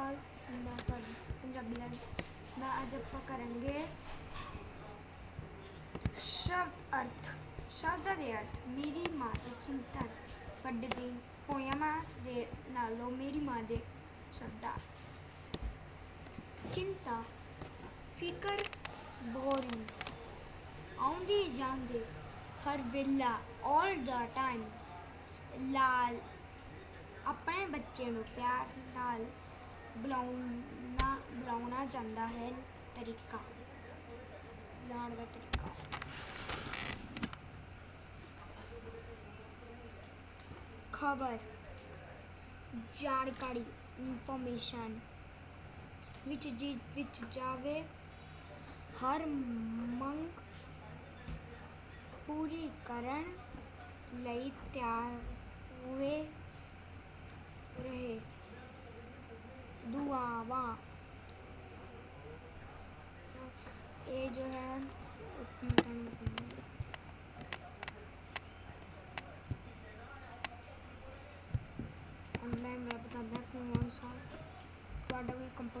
ਅਕਾਲ ਮੈਂ ਤੁਹਾਡੀ ਪੰਜਾਬੀ ਨਾਲ ਮੈਂ ਅੱਜ ਆਪਾਂ ਕਰਾਂਗੇ ਸ਼ਬਦ ਅਰਥ ਸ਼ਬਦਾਂ ਦੇ ਅਰਥ ਮੇਰੀ ਮਾਂ ਦੀ ਚਿੰਤਾ ਵੱਡਦੀ ਪੋਇਮਾਂ ਦੇ ਨਾਲੋਂ ਮੇਰੀ ਮਾਂ ਦੇ ਸ਼ਬਦਾਂ ਚਿੰਤਾ ਫਿਕਰ ਬੋਰਿੰਗ ਆਉਂਦੀ ਜਾਂਦੀ ਹਰ ਵੇਲਾ all the times ਲਾਲ ਆਪਣੇ ਬੱਚੇ ਨੂੰ ਪਿਆਰ ਨਾਲ ਬੁਲਾਉਣਾ ਬੁਲਾਉਣਾ ਜਾਂਦਾ ਹੈ ਤਰੀਕਾ ਬੁਲਾਉਣ ਦਾ ਤਰੀਕਾ ਖਬਰ ਜਾਣਕਾਰੀ ਇਨਫੋਰਮੇਸ਼ਨ ਵਿੱਚ ਜੀ ਵਿੱਚ ਜਾਵੇ ਹਰ ਮੰਗ ਪੂਰੀ ਕਰਨ ਲਈ ਤਿਆਰ ਤੁਹਾਡਾ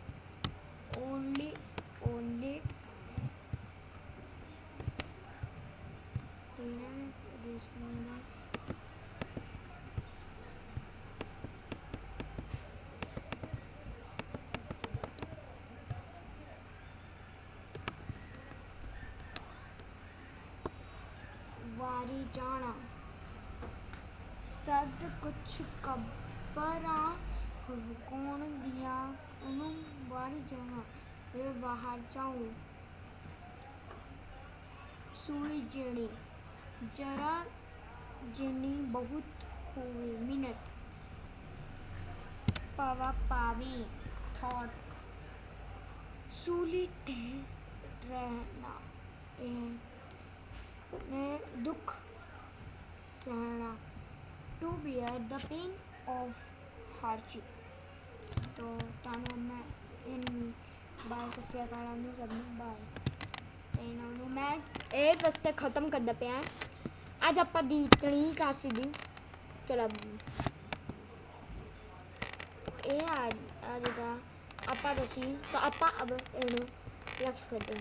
only only वारी जाना। सद कुछ कब्बरा हुकून दिया उन्हों बारी जहाँ मैं बाहर जाऊँ। सुई जड़ी जरा जिनी बहुत हुई मिनट। पवा पावी, थॉट। सूली रहना मैं दुख सहना। To bear the pain of hardship. तो ਤੁਹਾਨੂੰ ਮੈਂ ਇਨ ਬਾਏ ਕਸਿਆ ਕਾਲਾਂ ਨੂੰ ਸਭ ਨੂੰ ਬਾਏ ਤੇ ਇਹਨਾਂ ਨੂੰ ਮੈਂ ਇਹ ਰਸਤੇ ਖਤਮ ਕਰਦਾ ਪਿਆ ਅੱਜ ਆਪਾਂ ਦੀ ਤਣੀ ਕਾਸੀ ਦੀ ਚਲੋ ਇਹ ਆ ਆ ਜਿਹੜਾ ਆਪਾਂ ਦਸੀ ਤਾਂ ਆਪਾਂ ਅਬ ਇਹਨੂੰ ਲਫ ਕਰਦੇ